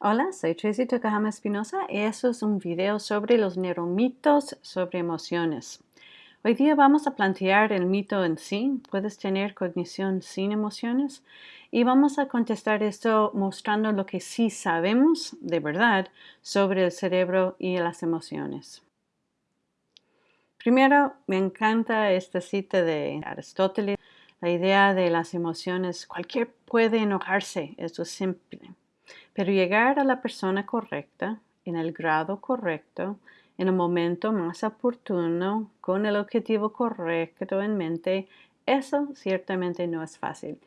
Hola, soy Tracy Tokahama Espinosa y esto es un video sobre los neuromitos sobre emociones. Hoy día vamos a plantear el mito en sí, puedes tener cognición sin emociones y vamos a contestar esto mostrando lo que sí sabemos de verdad sobre el cerebro y las emociones. Primero, me encanta esta cita de Aristóteles, la idea de las emociones, cualquier puede enojarse, eso es simple. Pero llegar a la persona correcta, en el grado correcto, en el momento más oportuno, con el objetivo correcto en mente, eso ciertamente no es fácil.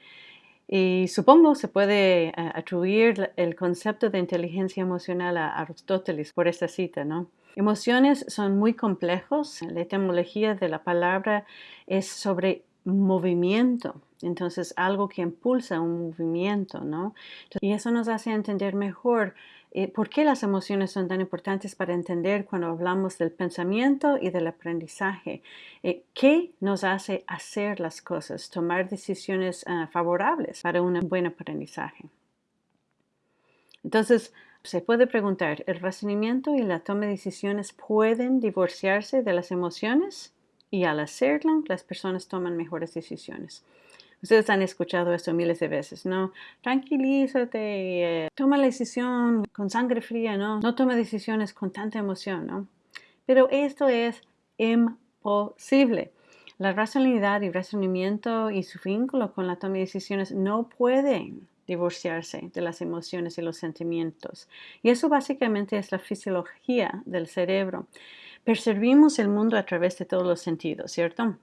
Y supongo se puede eh, atribuir el concepto de inteligencia emocional a Aristóteles por esta cita, ¿no? Emociones son muy complejos. La etimología de la palabra es sobre movimiento. Entonces, algo que impulsa un movimiento, ¿no? Y eso nos hace entender mejor eh, por qué las emociones son tan importantes para entender cuando hablamos del pensamiento y del aprendizaje. Eh, ¿Qué nos hace hacer las cosas, tomar decisiones ah, favorables para un buen aprendizaje? Entonces, se puede preguntar, ¿el razonamiento y la toma de decisiones pueden divorciarse de las emociones? Y al hacerlo, las personas toman mejores decisiones. Ustedes han escuchado esto miles de veces, ¿no? Tranquilízate, eh, toma la decisión con sangre fría, ¿no? No toma decisiones con tanta emoción, ¿no? Pero esto es imposible. La racionalidad y razonamiento y su vínculo con la toma de decisiones no pueden divorciarse de las emociones y los sentimientos. Y eso básicamente es la fisiología del cerebro. Percibimos el mundo a través de todos los sentidos, ¿cierto?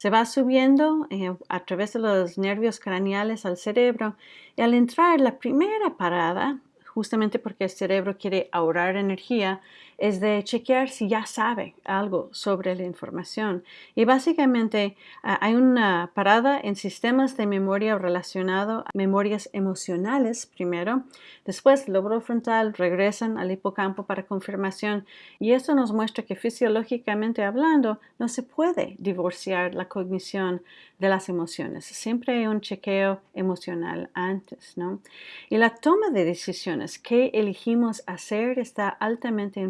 Se va subiendo eh, a través de los nervios craneales al cerebro y al entrar la primera parada, justamente porque el cerebro quiere ahorrar energía, es de chequear si ya sabe algo sobre la información. Y básicamente ah, hay una parada en sistemas de memoria relacionado a memorias emocionales primero, después lóbulo frontal regresan al hipocampo para confirmación y eso nos muestra que fisiológicamente hablando no se puede divorciar la cognición de las emociones. Siempre hay un chequeo emocional antes, ¿no? Y la toma de decisiones que elegimos hacer está altamente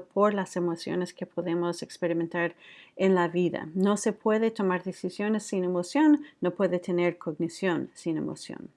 por las emociones que podemos experimentar en la vida. No se puede tomar decisiones sin emoción, no puede tener cognición sin emoción.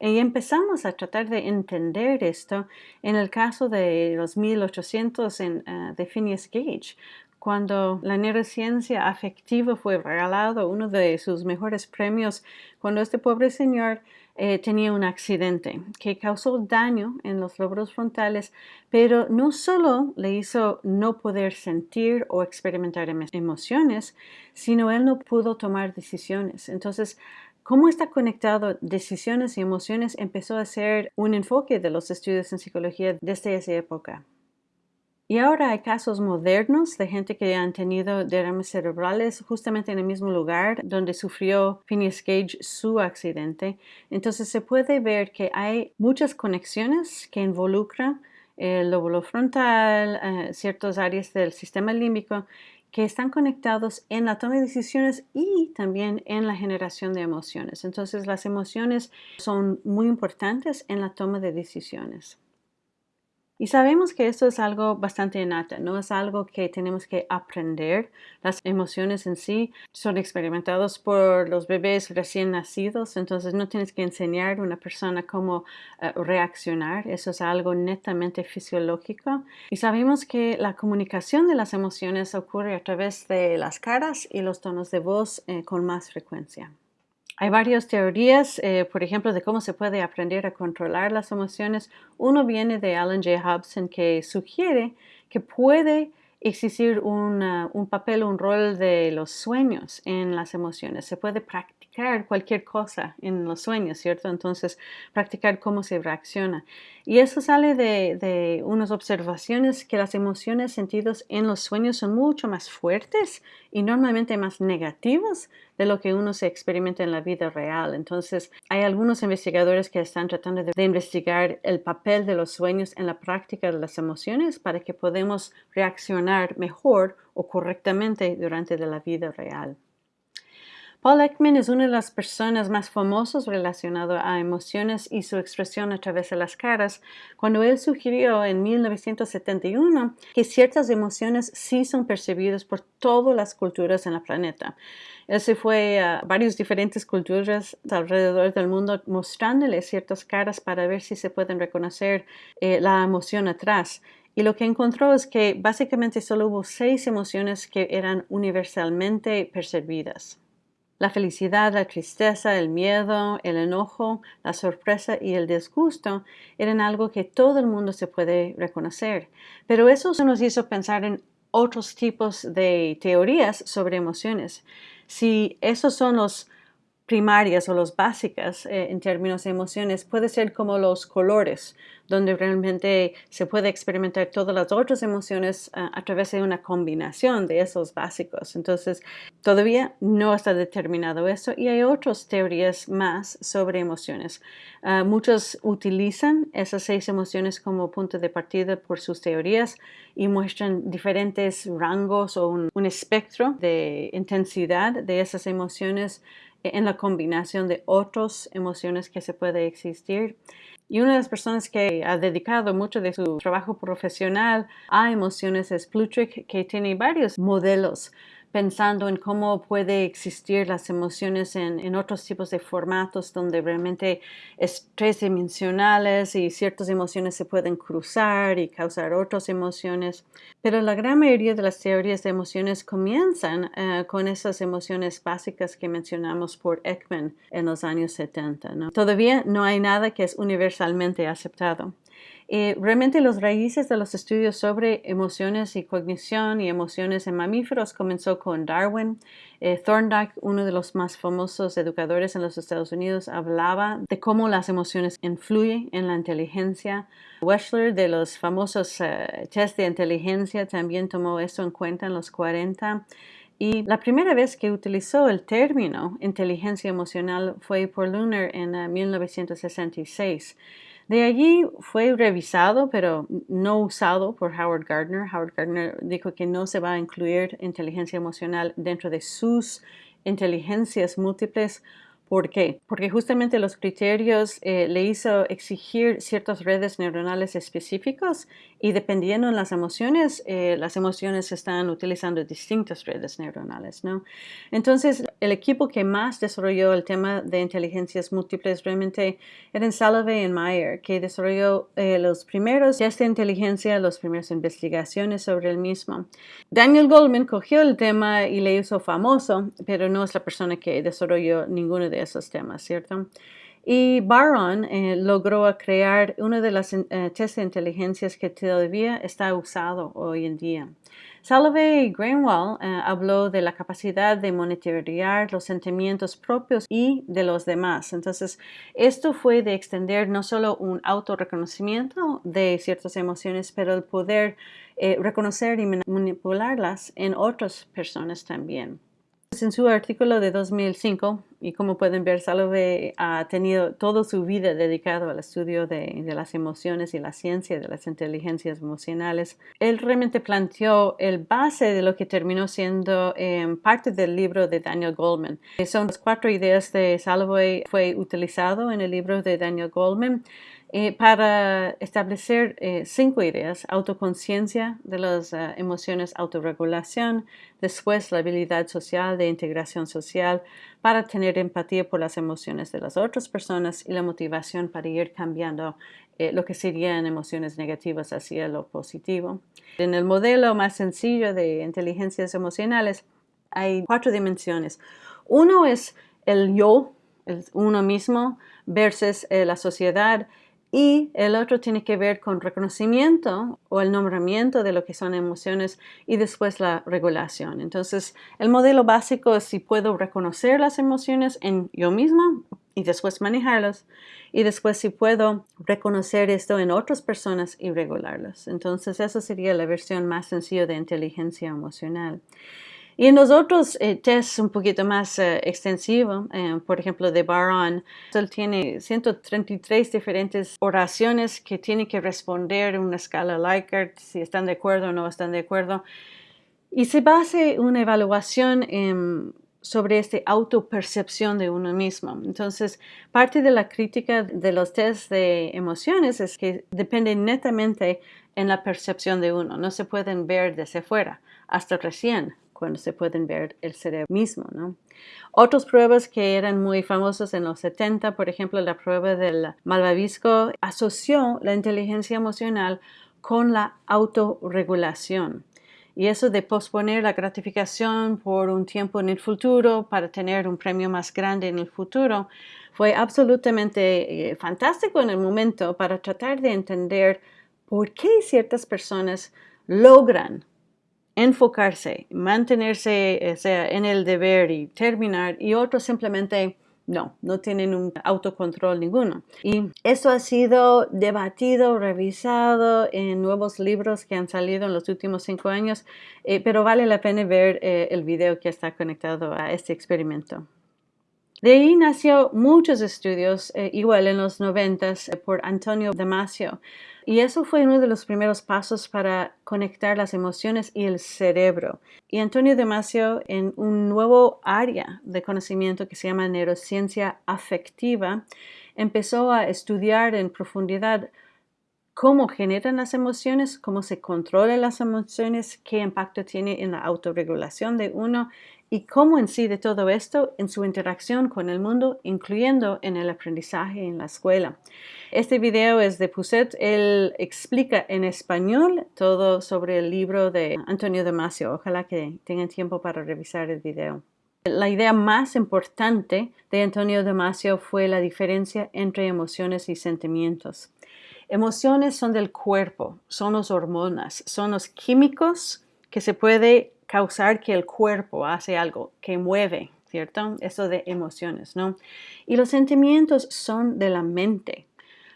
Y empezamos a tratar de entender esto en el caso de los 1800 en, uh, de Phineas Gage, cuando la neurociencia afectiva fue regalado uno de sus mejores premios, cuando este pobre señor eh, tenía un accidente que causó daño en los lóbulos frontales, pero no solo le hizo no poder sentir o experimentar emociones, sino él no pudo tomar decisiones. Entonces, ¿Cómo está conectado decisiones y emociones? Empezó a ser un enfoque de los estudios en psicología desde esa época. Y ahora hay casos modernos de gente que han tenido derrames cerebrales justamente en el mismo lugar donde sufrió Phineas Gage su accidente. Entonces se puede ver que hay muchas conexiones que involucran el lóbulo frontal, eh, ciertas áreas del sistema límbico que están conectados en la toma de decisiones y también en la generación de emociones. Entonces las emociones son muy importantes en la toma de decisiones. Y sabemos que esto es algo bastante innata, no es algo que tenemos que aprender. Las emociones en sí son experimentadas por los bebés recién nacidos, entonces no tienes que enseñar a una persona cómo eh, reaccionar, eso es algo netamente fisiológico. Y sabemos que la comunicación de las emociones ocurre a través de las caras y los tonos de voz eh, con más frecuencia. Hay varias teorías, eh, por ejemplo, de cómo se puede aprender a controlar las emociones. Uno viene de Alan J. Hobson que sugiere que puede existir un papel, un rol de los sueños en las emociones. Se puede practicar cualquier cosa en los sueños, ¿cierto? Entonces, practicar cómo se reacciona. Y eso sale de, de unas observaciones que las emociones sentidos en los sueños son mucho más fuertes y normalmente más negativos de lo que uno se experimenta en la vida real. Entonces, hay algunos investigadores que están tratando de, investigar el papel de los sueños en la práctica de las emociones para que podamos reaccionar mejor o correctamente durante la vida real. Paul Ekman es una de las personas más famosas relacionado a emociones y su expresión a través de las caras, cuando él sugirió en 1971 que ciertas emociones sí son percibidas por todas las culturas en el planeta. Él se fue a varias diferentes culturas alrededor del mundo mostrándoles ciertas caras para ver si se pueden reconocer eh, la emoción atrás. Y lo que encontró es que básicamente solo hubo seis emociones que eran universalmente percibidas. La felicidad, la tristeza, el miedo, el enojo, la sorpresa y el disgusto eran algo que todo el mundo se puede reconocer. Pero eso nos hizo pensar en otros tipos de teorías sobre emociones. Si esos son los primarias o las básicas eh, en términos de emociones puede ser como los colores, donde realmente se puede experimentar todas las otras emociones ah, a través de una combinación de esos básicos. Entonces, todavía no está determinado eso y hay otras teorías más sobre emociones. Ah, muchos utilizan esas seis emociones como punto de partida por sus teorías y muestran diferentes rangos o un espectro de intensidad de esas emociones en la combinación de otras emociones que se puede existir. Y una de las personas que ha dedicado mucho de su trabajo profesional a emociones es Plutrick, que tiene varios modelos pensando en cómo puede existir las emociones en, otros tipos de formatos donde realmente es tres dimensionales y ciertas emociones se pueden cruzar y causar otras emociones. Pero la gran mayoría de las teorías de emociones comienzan eh, con esas emociones básicas que mencionamos por Ekman en los años 70. Todavía no hay nada que es universalmente aceptado. Eh, realmente los raíces de los estudios sobre emociones y cognición y emociones en mamíferos comenzó con Darwin. Eh, Thorndike, uno de los más famosos educadores en los Estados Unidos, hablaba de cómo las emociones influyen en la inteligencia. Wechsler, de los famosos eh, test de inteligencia, también tomó eso en cuenta en los 40. Y la primera vez que utilizó el término inteligencia emocional fue por Lunar en 1966. De allí fue revisado, pero no usado por Howard Gardner. Howard Gardner dijo que no se va a incluir inteligencia emocional dentro de sus inteligencias múltiples ¿Por qué? Porque justamente los criterios eh, le hizo exigir ciertas redes neuronales específicos y dependiendo de las emociones, eh, las emociones están utilizando distintas redes neuronales, ¿no? Entonces, el equipo que más desarrolló el tema de inteligencias múltiples realmente eran Salovey y Meyer, que desarrolló eh, los primeros test de inteligencia, las primeras investigaciones sobre el mismo. Daniel Goldman cogió el tema y le hizo famoso, pero no es la persona que desarrolló ninguno de esos temas, ¿cierto? Y Baron eh, logró crear una de las eh, test de inteligencias que todavía está usado hoy en día. Salovey Greenwald eh, habló de la capacidad de monitorear los sentimientos propios y de los demás. Entonces, esto fue de extender no solo un autorreconocimiento de ciertas emociones, pero el poder reconocer y manipularlas en otras personas también. En su artículo de 2005, y como pueden ver, Salovey ha tenido toda su vida dedicado al estudio de, las emociones y la ciencia de las inteligencias emocionales. Él realmente planteó el base de lo que terminó siendo em, parte del libro de Daniel Goldman. Son las cuatro ideas de Salovey, fue utilizado en el libro de Daniel Goldman. Eh, para establecer eh, cinco ideas, autoconciencia de las eh, emociones, autorregulación, después la habilidad social de integración social, para tener empatía por las emociones de las otras personas y la motivación para ir cambiando lo que serían emociones negativas hacia lo positivo. En el modelo más sencillo de inteligencias emocionales hay cuatro dimensiones. Uno es el yo, el uno mismo, versus la sociedad y el otro tiene que ver con reconocimiento o el nombramiento de lo que son emociones y después la regulación. Entonces, el modelo básico es si puedo reconocer las emociones en yo mismo y después manejarlas y después si puedo reconocer esto en otras personas y regularlas. Entonces, esa sería la versión más sencilla de inteligencia emocional. Y en los otros eh, tests un poquito más eh, extensivos, eh, por ejemplo de Baron, él tiene 133 diferentes oraciones que tiene que responder en una escala Likert, si están de acuerdo o no están de acuerdo. Y se basa una evaluación en sobre esta autopercepción de uno mismo. Entonces, parte de la crítica de los test de emociones es que dependen netamente en la percepción de uno, no se pueden ver desde fuera, hasta recién cuando se pueden ver el cerebro mismo. ¿no? Otras pruebas que eran muy famosas en los 70, por ejemplo, la prueba del malvavisco, asoció la inteligencia emocional con la autorregulación. Y eso de posponer la gratificación por un tiempo en el futuro para tener un premio más grande en el futuro fue absolutamente eh, fantástico en el momento para tratar de entender por qué ciertas personas logran enfocarse, mantenerse en el deber y terminar y otros simplemente no, no tienen un autocontrol ninguno. Y eso ha sido debatido, revisado en nuevos libros que han salido en los últimos cinco años, eh, pero vale la pena ver eh, el video que está conectado a este experimento. De ahí nació muchos estudios, eh, igual en los noventas, por Antonio Damasio, y eso fue uno de los primeros pasos para conectar las emociones y el cerebro. Y Antonio Damasio, en un nuevo área de conocimiento que se llama neurociencia afectiva, empezó a estudiar en profundidad cómo generan las emociones, cómo se controlan las emociones, qué impacto tiene en la autorregulación de uno y cómo incide todo esto en su interacción con el mundo, incluyendo en el aprendizaje en la escuela. Este video es de Pousset. Él explica en español todo sobre el libro de Antonio Damasio. Ojalá que tengan tiempo para revisar el video. La idea más importante de Antonio Damasio fue la diferencia entre emociones y sentimientos. Emociones son del cuerpo, son las hormonas, son los químicos que se puede causar que el cuerpo hace algo, que mueve, ¿cierto? Eso de emociones, ¿no? Y los sentimientos son de la mente.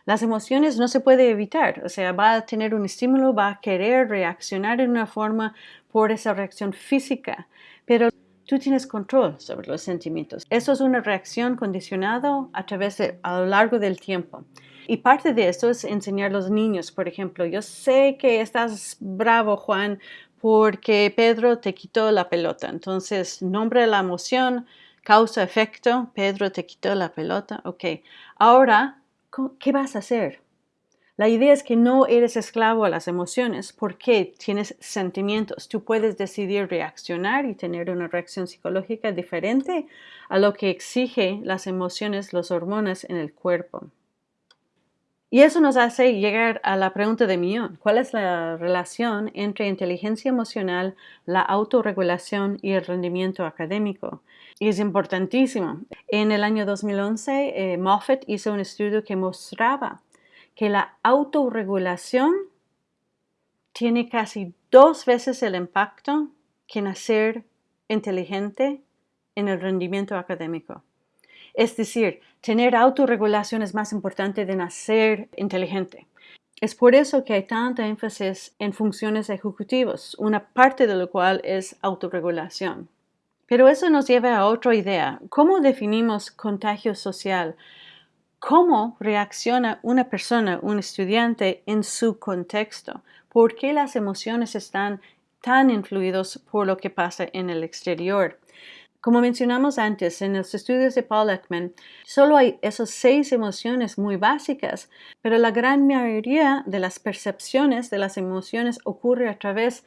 Las emociones no se puede evitar, o sea, va a tener un estímulo, va a querer reaccionar en una forma por esa reacción física, pero tú tienes control sobre los sentimientos. Eso es una reacción condicionada a través de, a lo largo del tiempo. Y parte de eso es enseñar a los niños, por ejemplo, yo sé que estás bravo, Juan, porque Pedro te quitó la pelota. Entonces, nombre la emoción, causa, efecto, Pedro te quitó la pelota. Ok, ahora, ¿qué vas a hacer? La idea es que no eres esclavo a las emociones porque tienes sentimientos. Tú puedes decidir reaccionar y tener una reacción psicológica diferente a lo que exige las emociones, las hormonas en el cuerpo. Y eso nos hace llegar a la pregunta de millón. ¿Cuál es la relación entre inteligencia emocional, la autorregulación y el rendimiento académico? Y es importantísimo. En el año 2011, eh, Moffat hizo un estudio que mostraba que la autorregulación tiene casi dos veces el impacto que nacer inteligente en el rendimiento académico. Es decir, tener autorregulación es más importante de nacer inteligente. Es por eso que hay tanta énfasis en funciones ejecutivas, una parte de lo cual es autorregulación. Pero eso nos lleva a otra idea. ¿Cómo definimos contagio social? ¿Cómo reacciona una persona, un estudiante, en su contexto? ¿Por qué las emociones están tan influidos por lo que pasa en el exterior? Como mencionamos antes, en los estudios de Paul Ekman, solo hay esas seis emociones muy básicas, pero la gran mayoría de las percepciones de las emociones ocurre a través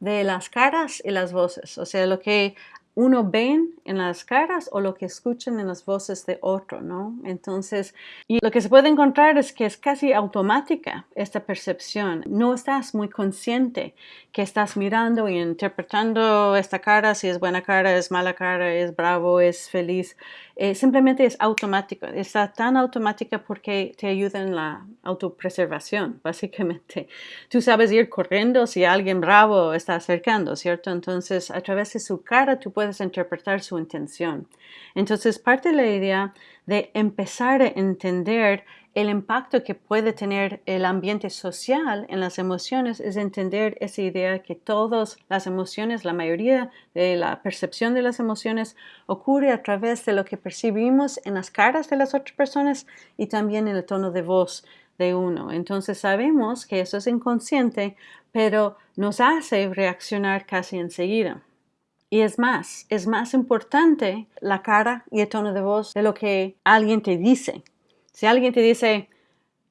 de las caras y las voces, o sea, lo que uno ven en las caras o lo que escuchan en las voces de otro, ¿no? Entonces, y lo que se puede encontrar es que es casi automática esta percepción. No estás muy consciente que estás mirando y interpretando esta cara, si es buena cara, es mala cara, es bravo, es feliz. Eh, simplemente es automático. Está tan automática porque te ayuda en la autopreservación, básicamente. Tú sabes ir corriendo si alguien bravo está acercando, ¿cierto? Entonces, a través de su cara tú puedes interpretar su intención. Entonces, parte de la idea de empezar a entender el impacto que puede tener el ambiente social en las emociones es entender esa idea que todas las emociones, la mayoría de la percepción de las emociones ocurre a través de lo que percibimos en las caras de las otras personas y también en el tono de voz de uno. Entonces sabemos que eso es inconsciente, pero nos hace reaccionar casi enseguida. Y es más, es más importante la cara y el tono de voz de lo que alguien te dice. Si alguien te dice,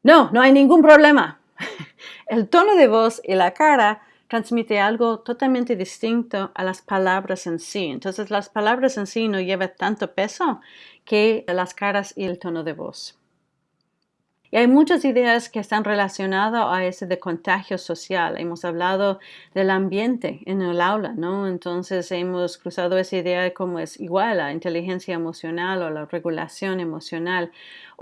no, no hay ningún problema, el tono de voz y la cara transmite algo totalmente distinto a las palabras en sí. Entonces las palabras en sí no llevan tanto peso que las caras y el tono de voz. Y hay muchas ideas que están relacionadas a ese de contagio social. Hemos hablado del ambiente en el aula, ¿no? Entonces hemos cruzado esa idea de cómo es igual la inteligencia emocional o la regulación emocional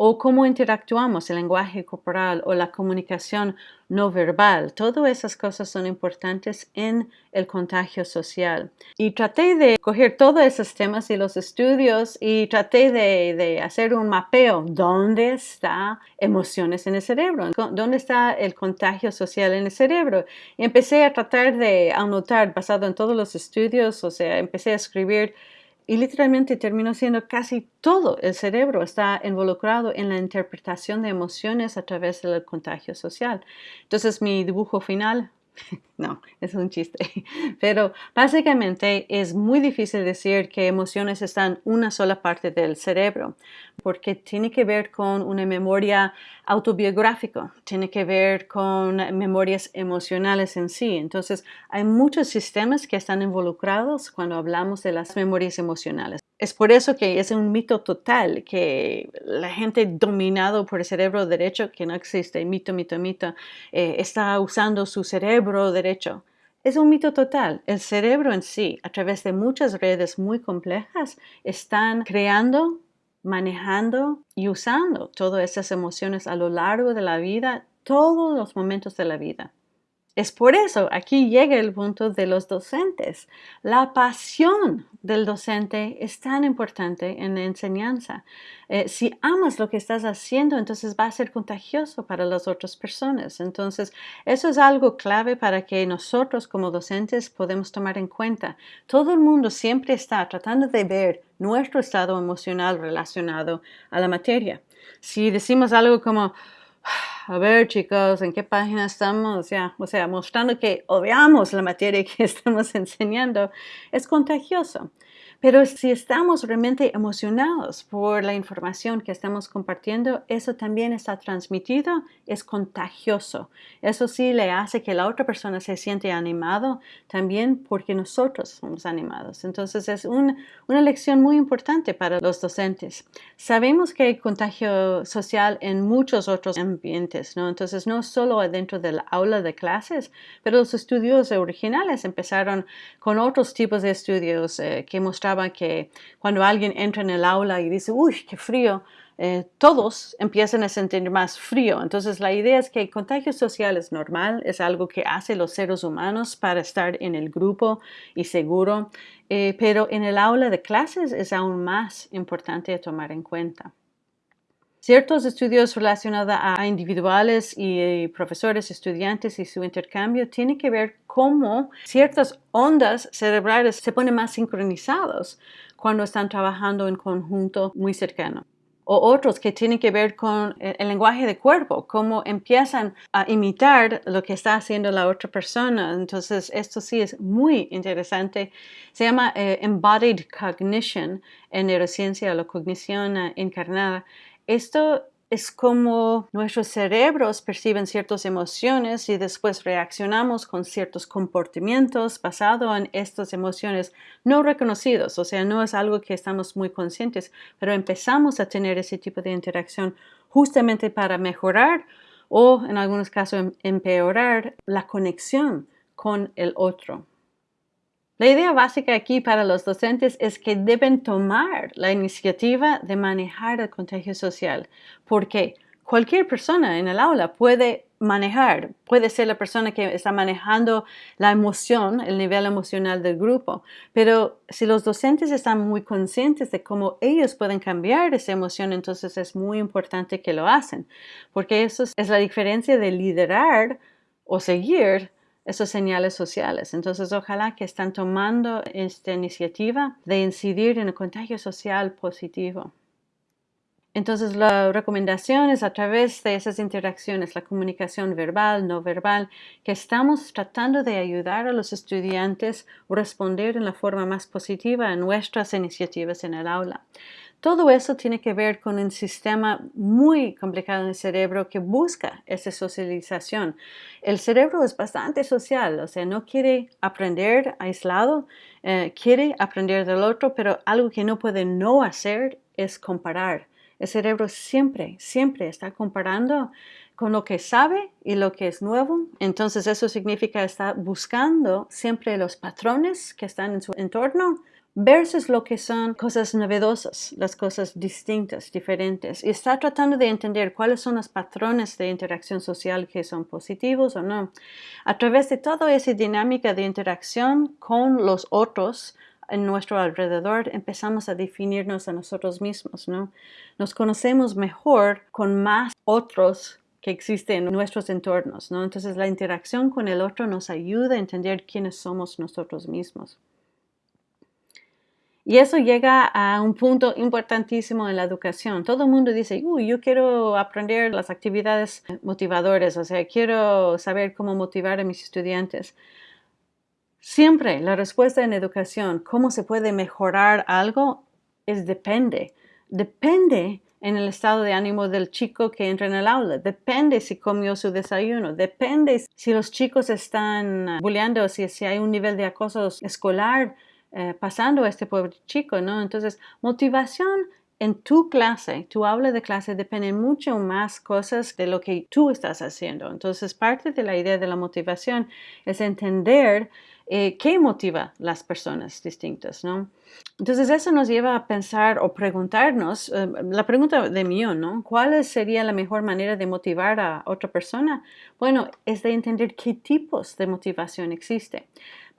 o cómo interactuamos, el lenguaje corporal o la comunicación no verbal. Todas esas cosas son importantes en el contagio social. Y traté de coger todos esos temas y los estudios y traté de, hacer un mapeo. ¿Dónde está emociones en el cerebro? ¿Dónde está el contagio social en el cerebro? Y empecé a tratar de anotar basado en todos los estudios, o sea, empecé a escribir y literalmente terminó siendo casi todo el cerebro está involucrado en la interpretación de emociones a través del contagio social. Entonces mi dibujo final no, es un chiste. Pero básicamente es muy difícil decir que emociones están una sola parte del cerebro, porque tiene que ver con una memoria autobiográfica, tiene que ver con memorias emocionales en sí. Entonces, hay muchos sistemas que están involucrados cuando hablamos de las memorias emocionales. Es por eso que es un mito total que la gente dominado por el cerebro derecho, que no existe, mito, mito, mito, eh, está usando su cerebro derecho. Es un mito total. El cerebro en sí, a través de muchas redes muy complejas, están creando, manejando y usando todas esas emociones a lo largo de la vida, todos los momentos de la vida. Es por eso aquí llega el punto de los docentes. La pasión del docente es tan importante en la enseñanza. Eh, si amas lo que estás haciendo, entonces va a ser contagioso para las otras personas. Entonces, eso es algo clave para que nosotros como docentes podemos tomar en cuenta. Todo el mundo siempre está tratando de ver nuestro estado emocional relacionado a la materia. Si decimos algo como, a ver chicos, ¿en qué página estamos? Ya, o sea, mostrando que odiamos la materia que estamos enseñando, es contagioso. Pero si estamos realmente emocionados por la información que estamos compartiendo, eso también está transmitido, es contagioso. Eso sí le hace que la otra persona se siente animado también porque nosotros somos animados. Entonces es una lección muy importante para los docentes. Sabemos que hay contagio social en muchos otros ambientes, ¿no? Entonces no solo dentro del aula de clases, pero los estudios originales empezaron con otros tipos de estudios eh, que mostraron que cuando alguien entra en el aula y dice, uy, qué frío, eh, todos empiezan a sentir más frío. Entonces la idea es que el contagio social es normal, es algo que hace los seres humanos para estar en el grupo y seguro, eh, pero en el aula de clases es aún más importante tomar en cuenta. Ciertos estudios relacionados a individuales y profesores, estudiantes y su intercambio tienen que ver cómo ciertas ondas cerebrales se ponen más sincronizados cuando están trabajando en conjunto muy cercano o otros que tienen que ver con el, lenguaje de cuerpo, cómo empiezan a imitar lo que está haciendo la otra persona. Entonces, esto sí es muy interesante. Se llama eh, Embodied Cognition en neurociencia, la cognición eh, encarnada. Esto es como nuestros cerebros perciben ciertas emociones y después reaccionamos con ciertos comportamientos basados en estas emociones no reconocidos, o sea, no es algo que estamos muy conscientes, pero empezamos a tener ese tipo de interacción justamente para mejorar o en algunos casos em-, empeorar la conexión con el otro. La idea básica aquí para los docentes es que deben tomar la iniciativa de manejar el contagio social, porque cualquier persona en el aula puede manejar, puede ser la persona que está manejando la emoción, el nivel emocional del grupo, pero si los docentes están muy conscientes de cómo ellos pueden cambiar esa emoción, entonces es muy importante que lo hacen, porque eso es la diferencia de liderar o seguir esos señales sociales. Entonces, ojalá que están tomando esta iniciativa de incidir en el contagio social positivo. Entonces, la recomendación es a través de esas interacciones, la comunicación verbal, no verbal, que estamos tratando de ayudar a los estudiantes a responder en la forma más positiva a nuestras iniciativas en el aula. Todo eso tiene que ver con un sistema muy complicado en el cerebro que busca esa socialización. El cerebro es bastante social, o sea, no quiere aprender aislado, eh, quiere aprender del otro, pero algo que no puede no hacer es comparar. El cerebro siempre, siempre está comparando con lo que sabe y lo que es nuevo. Entonces eso significa estar buscando siempre los patrones que están en su entorno versus lo que son cosas novedosas, las cosas distintas, diferentes. Y está tratando de entender cuáles son los patrones de interacción social que son positivos o no. A través de toda esa dinámica de interacción con los otros, en nuestro alrededor empezamos a definirnos a nosotros mismos, ¿no? Nos conocemos mejor con más otros que existen en nuestros entornos, ¿no? Entonces la interacción con el otro nos ayuda a entender quiénes somos nosotros mismos. Y eso llega a un punto importantísimo en la educación. Todo el mundo dice, Uy, yo quiero aprender las actividades motivadoras, o sea, quiero saber cómo motivar a mis estudiantes. Siempre la respuesta en educación, cómo se puede mejorar algo, es depende. Depende en el estado de ánimo del chico que entra en el aula. Depende si comió su desayuno. Depende si los chicos están bulleando, si, si hay un nivel de acoso escolar eh, pasando a este pobre chico, ¿no? Entonces, motivación en tu clase, tu aula de clase depende mucho más cosas de lo que tú estás haciendo. Entonces, parte de la idea de la motivación es entender eh, qué motiva las personas distintas, ¿no? Entonces eso nos lleva a pensar o preguntarnos, eh, la pregunta de millón, ¿no? ¿Cuál sería la mejor manera de motivar a otra persona? Bueno, es de entender qué tipos de motivación existe.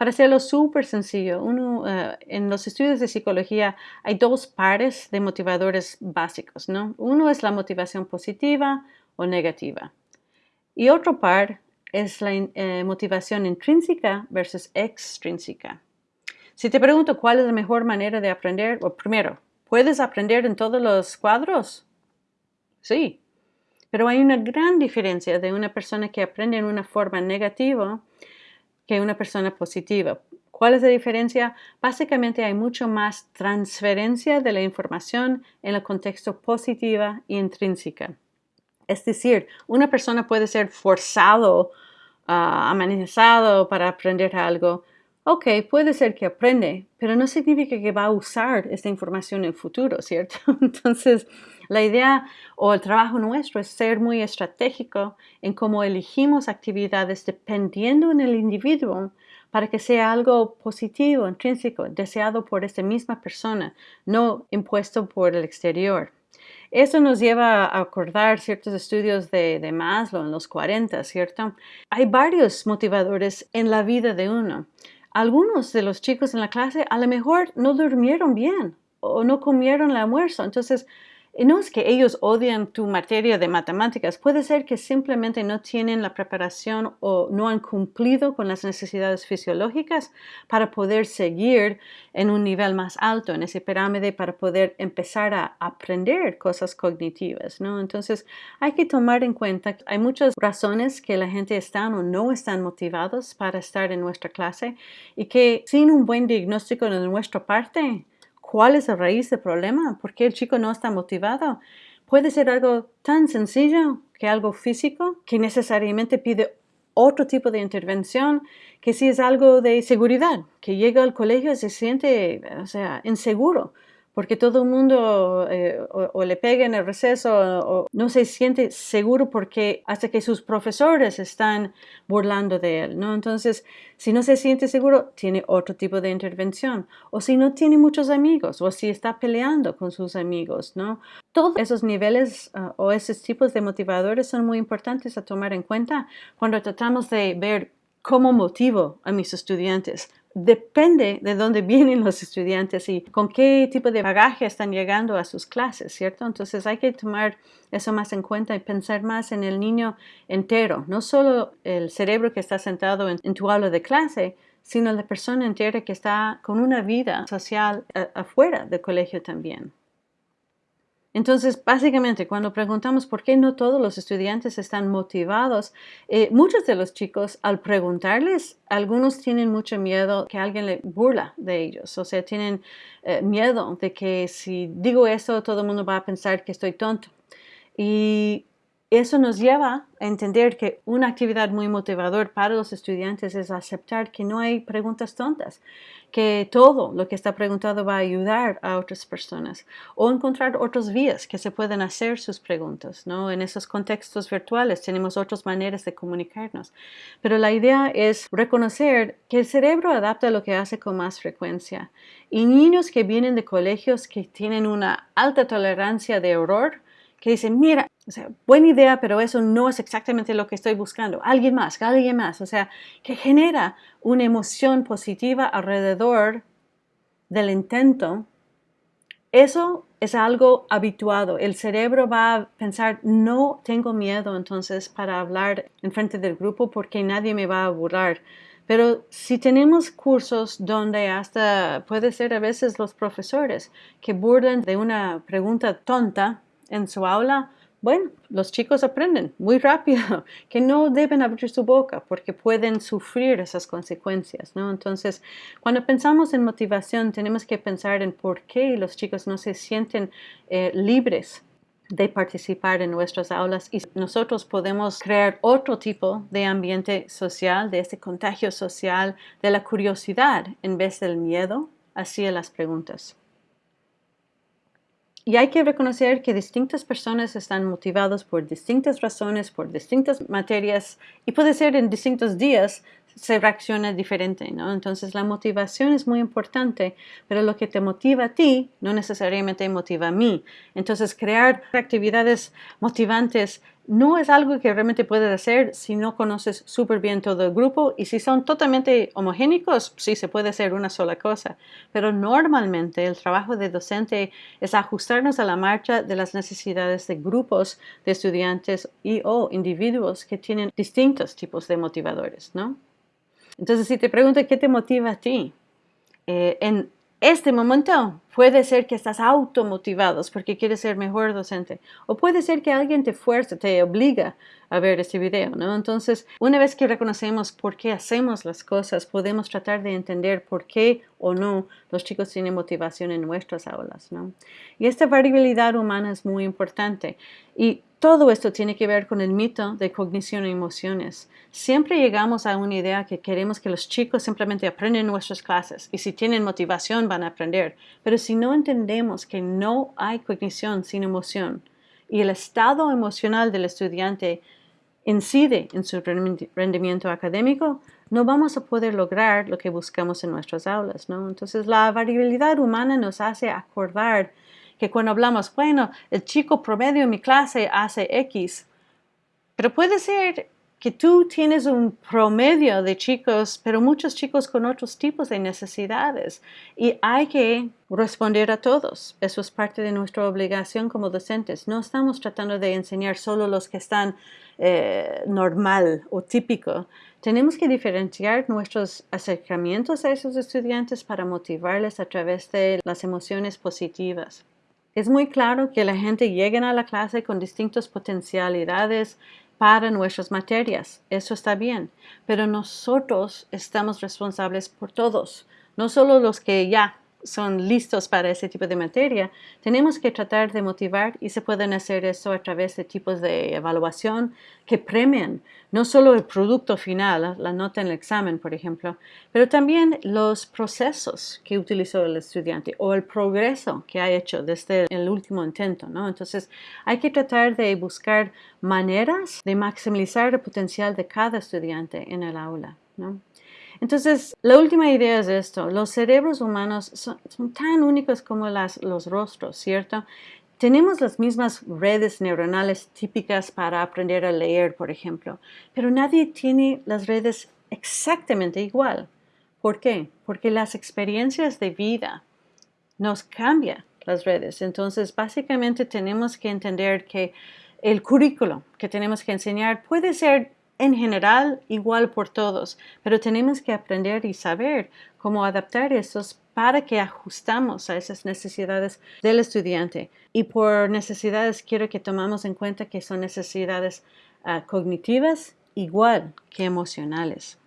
Para hacerlo súper sencillo, uno, eh, en los estudios de psicología hay dos pares de motivadores básicos, ¿no? Uno es la motivación positiva o negativa. Y otro par es la eh, motivación intrínseca versus extrínseca. Si te pregunto cuál es la mejor manera de aprender, o primero, ¿puedes aprender en todos los cuadros? Sí, pero hay una gran diferencia de una persona que aprende en una forma negativa que una persona positiva. ¿Cuál es la diferencia? Básicamente hay mucho más transferencia de la información en el contexto positiva e intrínseca. Es decir, una persona puede ser forzado, uh, amenazado para aprender algo. Ok, puede ser que aprende, pero no significa que va a usar esta información en el futuro, ¿cierto? Entonces, la idea o el trabajo nuestro es ser muy estratégico en cómo elegimos actividades dependiendo en el individuo para que sea algo positivo, intrínseco, deseado por esa misma persona, no impuesto por el exterior. Eso nos lleva a acordar ciertos estudios de, de, Maslow en los 40, ¿cierto? Hay varios motivadores en la vida de uno. Algunos de los chicos en la clase a lo mejor no durmieron bien o no comieron el almuerzo. Entonces, no es que ellos odian tu materia de matemáticas, puede ser que simplemente no tienen la preparación o no han cumplido con las necesidades fisiológicas para poder seguir en un nivel más alto en ese pirámide para poder empezar a aprender cosas cognitivas, ¿no? Entonces hay que tomar en cuenta que hay muchas razones que la gente está o no están motivados para estar en nuestra clase y que sin un buen diagnóstico de nuestra parte ¿Cuál es la raíz del problema? ¿Por qué el chico no está motivado? Puede ser algo tan sencillo que algo físico que necesariamente pide otro tipo de intervención que si es algo de seguridad, que llega al colegio y se siente, o sea, inseguro porque todo el mundo eh, o, le pega en el receso o, no se siente seguro porque hasta que sus profesores están burlando de él, ¿no? Entonces, si no se siente seguro, tiene otro tipo de intervención. O si no tiene muchos amigos, o si está peleando con sus amigos, ¿no? Todos esos niveles ah, o esos tipos de motivadores son muy importantes a tomar en cuenta cuando tratamos de ver cómo motivo a mis estudiantes depende de dónde vienen los estudiantes y con qué tipo de bagaje están llegando a sus clases, ¿cierto? Entonces hay que tomar eso más en cuenta y pensar más en el niño entero, no solo el cerebro que está sentado en, tu aula de clase, sino la persona entera que está con una vida social afuera del colegio también. Entonces, básicamente, cuando preguntamos por qué no todos los estudiantes están motivados, eh, muchos de los chicos, al preguntarles, algunos tienen mucho miedo que alguien le burla de ellos, o sea, tienen eh, miedo de que si digo eso, todo el mundo va a pensar que estoy tonto. Y eso nos lleva a entender que una actividad muy motivadora para los estudiantes es aceptar que no hay preguntas tontas, que todo lo que está preguntado va a ayudar a otras personas o encontrar otras vías que se pueden hacer sus preguntas. ¿no? En esos contextos virtuales tenemos otras maneras de comunicarnos. Pero la idea es reconocer que el cerebro adapta lo que hace con más frecuencia. Y niños que vienen de colegios que tienen una alta tolerancia de error, que dicen, mira, o sea, buena idea, pero eso no es exactamente lo que estoy buscando. Alguien más, alguien más. O sea, que genera una emoción positiva alrededor del intento. Eso es algo habituado. El cerebro va a pensar, no tengo miedo entonces para hablar en frente del grupo porque nadie me va a burlar. Pero si tenemos cursos donde hasta puede ser a veces los profesores que burlan de una pregunta tonta, en su aula, bueno, los chicos aprenden muy rápido que no deben abrir su boca porque pueden sufrir esas consecuencias, ¿no? Entonces, cuando pensamos en motivación, tenemos que pensar en por qué los chicos no se sienten eh, libres de participar en nuestras aulas y nosotros podemos crear otro tipo de ambiente social, de este contagio social, de la curiosidad en vez del miedo hacia las preguntas. Y hay que reconocer que distintas personas están motivadas por distintas razones, por distintas materias y puede ser en distintos días se reacciona diferente, ¿no? Entonces la motivación es muy importante, pero lo que te motiva a ti no necesariamente motiva a mí. Entonces crear actividades motivantes no es algo que realmente puedes hacer si no conoces súper bien todo el grupo y si son totalmente homogénicos, sí se puede hacer una sola cosa. Pero normalmente el trabajo de docente es ajustarnos a la marcha de las necesidades de grupos de estudiantes y o individuos que tienen distintos tipos de motivadores, ¿no? Entonces, si te pregunto qué te motiva a ti, eh, en este momento puede ser que estás automotivado porque quieres ser mejor docente o puede ser que alguien te fuerza, te obliga a ver este video, ¿no? Entonces, una vez que reconocemos por qué hacemos las cosas, podemos tratar de entender por qué o no los chicos tienen motivación en nuestras aulas, ¿no? Y esta variabilidad humana es muy importante y todo esto tiene que ver con el mito de cognición y emociones. Siempre llegamos a una idea que queremos que los chicos simplemente aprenden nuestras clases y si tienen motivación van a aprender. Pero si no entendemos que no hay cognición sin emoción y el estado emocional del estudiante incide en su rendimiento académico, no vamos a poder lograr lo que buscamos en nuestras aulas. ¿no? Entonces la variabilidad humana nos hace acordar que cuando hablamos, bueno, el chico promedio en mi clase hace X, pero puede ser que tú tienes un promedio de chicos, pero muchos chicos con otros tipos de necesidades y hay que responder a todos. Eso es parte de nuestra obligación como docentes. No estamos tratando de enseñar solo los que están eh, normal o típico. Tenemos que diferenciar nuestros acercamientos a esos estudiantes para motivarles a través de las emociones positivas. Es muy claro que la gente llega a la clase con distintas potencialidades para nuestras materias. Eso está bien, pero nosotros estamos responsables por todos, no solo los que ya son listos para ese tipo de materia, tenemos que tratar de motivar y se pueden hacer eso a través de tipos de evaluación que premien no solo el producto final, la nota en el examen, por ejemplo, pero también los procesos que utilizó el estudiante o el progreso que ha hecho desde el último intento, ¿no? Entonces, hay que tratar de buscar maneras de maximizar el potencial de cada estudiante en el aula, ¿no? Entonces, la última idea es esto, los cerebros humanos son, tan únicos como los rostros, ¿cierto? Tenemos las mismas redes neuronales típicas para aprender a leer, por ejemplo, pero nadie tiene las redes exactamente igual. ¿Por qué? Porque las experiencias de vida nos cambian las redes. Entonces, básicamente tenemos que entender que el currículo que tenemos que enseñar puede ser en general igual por todos, pero tenemos que aprender y saber cómo adaptar estos para que ajustamos a esas necesidades del estudiante. Y por necesidades quiero que tomamos en cuenta que son necesidades ah, cognitivas igual que emocionales.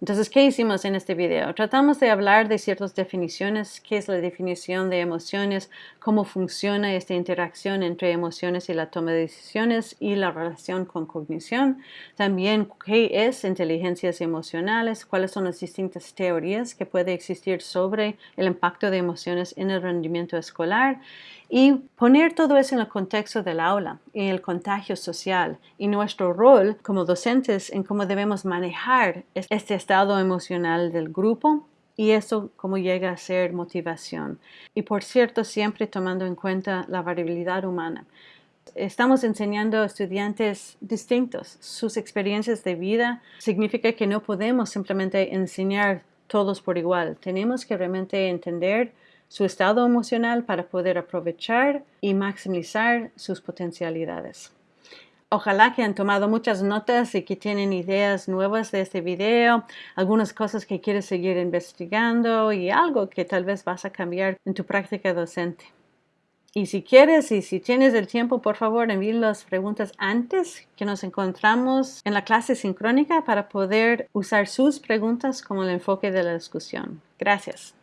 Entonces, ¿qué hicimos en este video? Tratamos de hablar de ciertas definiciones, qué es la definición de emociones, cómo funciona esta interacción entre emociones y la toma de decisiones y la relación con cognición. También, qué es inteligencias emocionales, cuáles son las distintas teorías que puede existir sobre el impacto de emociones en el rendimiento escolar y poner todo eso en el contexto del aula y el contagio social y nuestro rol como docentes en cómo debemos manejar este estado emocional del grupo y eso cómo llega a ser motivación. Y por cierto, siempre tomando en cuenta la variabilidad humana. Estamos enseñando a estudiantes distintos sus experiencias de vida. Significa que no podemos simplemente enseñar todos por igual. Tenemos que realmente entender su estado emocional para poder aprovechar y maximizar sus potencialidades. Ojalá que han tomado muchas notas y que tienen ideas nuevas de este video, algunas cosas que quieres seguir investigando y algo que tal vez vas a cambiar en tu práctica docente. Y si quieres y si tienes el tiempo, por favor, envíe las preguntas antes que nos encontramos en la clase sincrónica para poder usar sus preguntas como el enfoque de la discusión. Gracias.